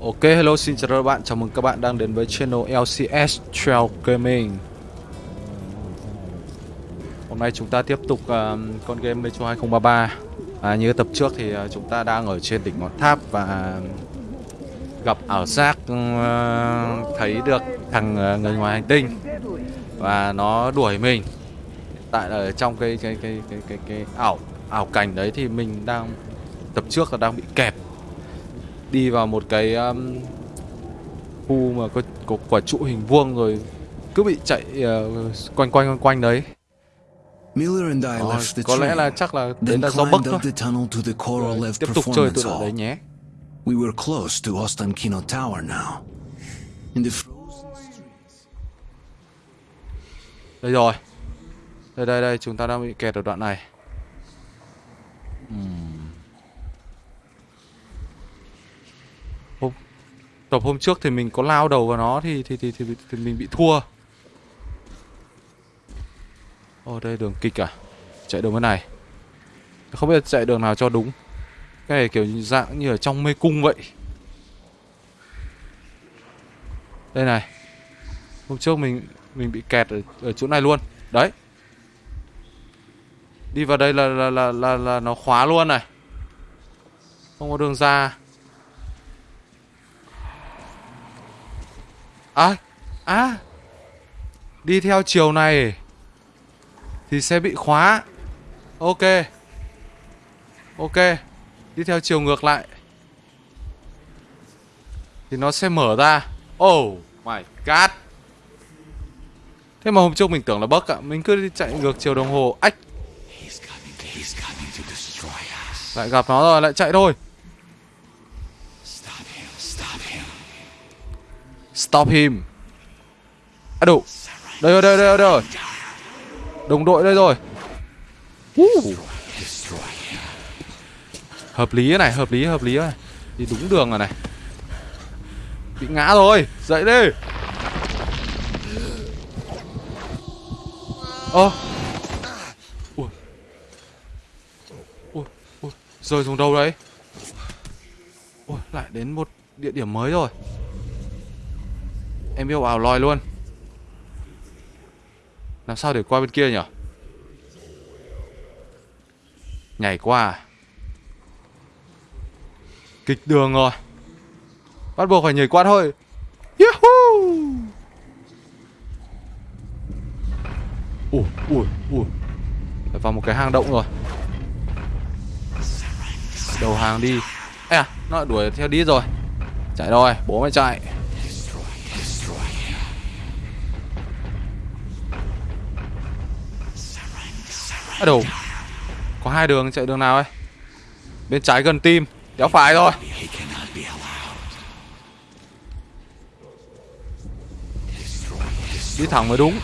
Ok, hello, xin chào các bạn, chào mừng các bạn đang đến với channel LCS Trail Gaming. Hôm nay chúng ta tiếp tục uh, con game Metro 2033 à, Như tập trước thì uh, chúng ta đang ở trên đỉnh ngọn tháp và um, gặp ảo giác uh, thấy được thằng uh, người ngoài hành tinh Và nó đuổi mình. Tại ở trong cái cái cái cái cái, cái ảo ảo cảnh đấy thì mình đang tập trước là đang bị kẹp đi vào một cái um, khu mà có, có quả trụ hình vuông rồi cứ bị chạy uh, quanh quanh quanh quanh đấy. Ờ, có lẽ là chắc là đấy là do climbed thôi. Rồi, tiếp tục chơi tự ở đấy nhé. We were close to Ostankino Tower now. In the frozen đây rồi. Đây đây đây chúng ta đang bị kẹt ở đoạn này tập hôm trước thì mình có lao đầu vào nó thì thì thì thì, thì mình bị thua. Ồ đây đường kịch à? Chạy đường bên này. Không biết chạy đường nào cho đúng. Cái này kiểu dạng như ở trong mê cung vậy. Đây này. Hôm trước mình mình bị kẹt ở, ở chỗ này luôn. Đấy. Đi vào đây là là, là là là nó khóa luôn này. Không có đường ra. À À Đi theo chiều này Thì sẽ bị khóa. Ok Ok Đi theo chiều ngược lại Thì nó sẽ mở ra. Oh my god. Thế mà hôm trước mình tưởng là bug ạ Mình cứ đi chạy ngược chiều đồng hồ. Ách. Lại gặp nó rồi lại chạy thôi Stop him. À đủ. Đây rồi đây rồi đây rồi Đồng đội đây rồi. Uh. Hợp lý này, hợp lý hợp lý này. Đi đúng đường rồi này. Bị ngã rồi. Dậy đi. Ơ. Ui. Ui Ui. Rơi xuống đâu đấy? Ui, lại đến một địa điểm mới rồi. Em yêu ảo lòi luôn. Làm sao để qua bên kia nhỉ? Nhảy qua à? Kịch đường rồi. Bắt buộc phải nhảy qua thôi. Yahoo! Ui ui ui. Phải vào một cái hang động rồi. Đầu hàng đi. Ê à Nó đuổi theo đi rồi. Chạy rồi, Bố mày chạy. À đâu Có hai đường, chạy đường nào ấy? Bên trái gần tim, Đéo phải rồi Đi thẳng mới đúng.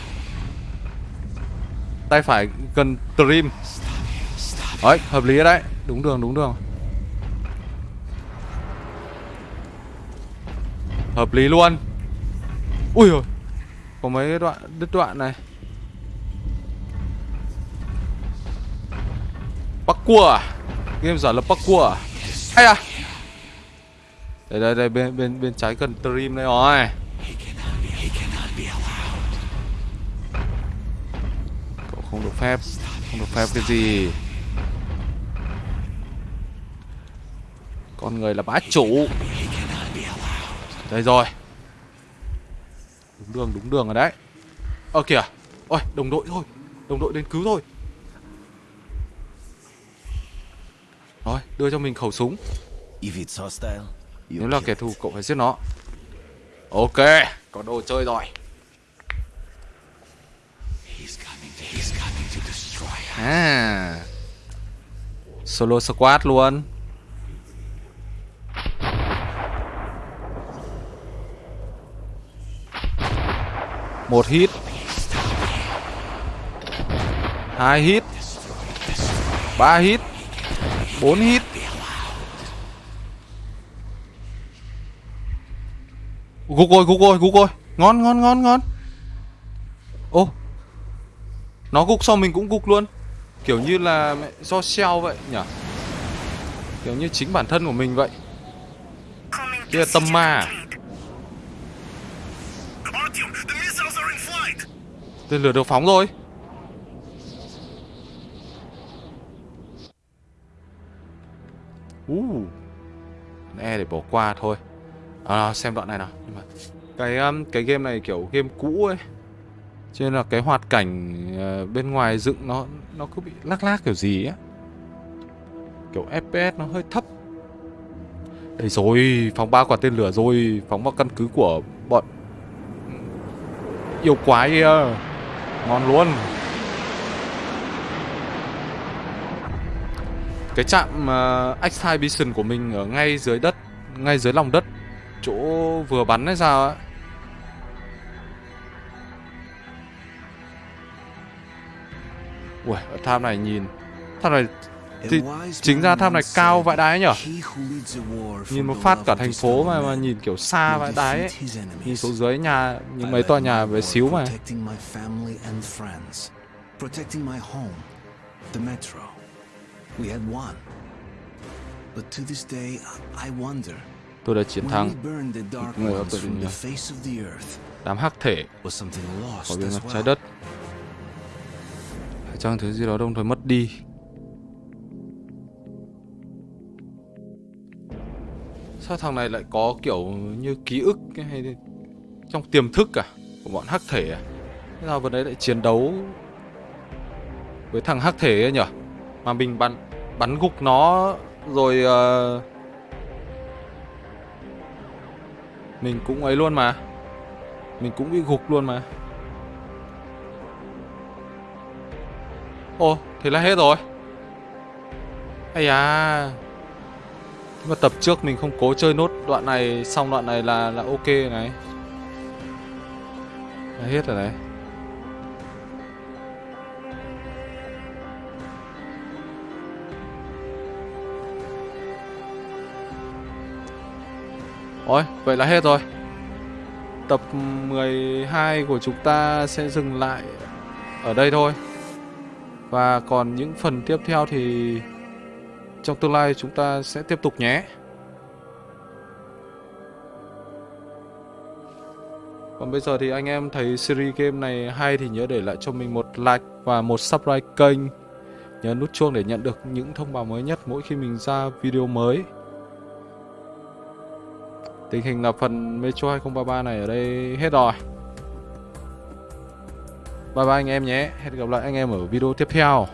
Tay phải gần trim. Đấy, hợp lý đấy. Đúng đường đúng đường. Hợp lý luôn. Ui rồi Có mấy đoạn đứt đoạn này. Parkour Game giả lập parkour à Ây à? Đây đây đây, bên bên bên trái cần stream đây rồi. Cậu không được phép, Không được phép cái gì. Con người là bá chủ. Đây rồi. Đúng đường đúng đường rồi đấy. Ơ kìa. Ôi, đồng đội thôi. Đồng đội đến cứu thôi Rồi đưa cho mình khẩu súng. Nếu là kẻ thù cậu phải giết nó. Ok Có đồ chơi rồi. À Solo squad luôn. Một hit. Hai hit. Ba hit Bốn hit Gục rồi, gục rồi, gục rồi Ngon, ngon, ngon, ngon. Ô Nó gục xong mình cũng gục luôn. Kiểu như là do shell vậy nhỉ? Kiểu như chính bản thân của mình vậy. Kia là tâm ma à? Tên lửa được phóng rồi. Uh. E để bỏ qua thôi. À, Xem đoạn này nào. Nhưng mà cái um, cái game này kiểu game cũ ấy. Cho nên là cái hoạt cảnh ờ, bên ngoài dựng nó nó cứ bị lắc lác kiểu gì á. Kiểu FPS nó hơi thấp. Đây rồi, phóng ba quả tên lửa rồi Phóng vào căn cứ của bọn ừ, Yêu quái kia. Ngon luôn. Cái trạm uh, Exhibition của mình ở ngay dưới đất Ngay dưới lòng đất Chỗ vừa bắn hay sao á Ui, ở tham này nhìn Tham này thì chính ra tham này cao vãi đái nhở "He who leads a war Nhìn một phát cả thành phố mà, mà nhìn kiểu xa vãi đái ấy. Nhìn xuống dưới nhà Những mấy tòa nhà bé war xíu mà. Protecting my home, the metro. We had won. But to this day, I- wonder, Tôi đã chiến thắng. dark Người of the earth, Đám hắc thể Khỏi lost bề mặt trái đất. Phải chăng thứ gì đó đồng thời mất đi? Sao thằng này lại có kiểu như ký ức hay trong tiềm thức à của bọn hắc thể à? Thế sao vừa đấy lại chiến đấu với thằng hắc thể ấy nhỉ? Mà mình bắn bắn gục nó rồi uh, mình cũng ấy luôn mà. Mình cũng bị gục luôn mà. ô thế là hết rồi. Ây à Nhưng mà tập trước mình không cố chơi nốt đoạn này xong đoạn này là là ok này. Là hết rồi đấy. Ôi, vậy là hết rồi. Tập 12 của chúng ta sẽ dừng lại ở đây thôi. Và còn những phần tiếp theo thì trong tương lai chúng ta sẽ tiếp tục nhé. Còn bây giờ thì anh em thấy series game này hay thì nhớ để lại cho mình một like và một subscribe kênh. Nhớ nút chuông để nhận được những thông báo mới nhất mỗi khi mình ra video mới. Tình hình là phần Metro 2033 này ở đây hết rồi. Bye bye anh em nhé. Hẹn gặp lại anh em ở video tiếp theo.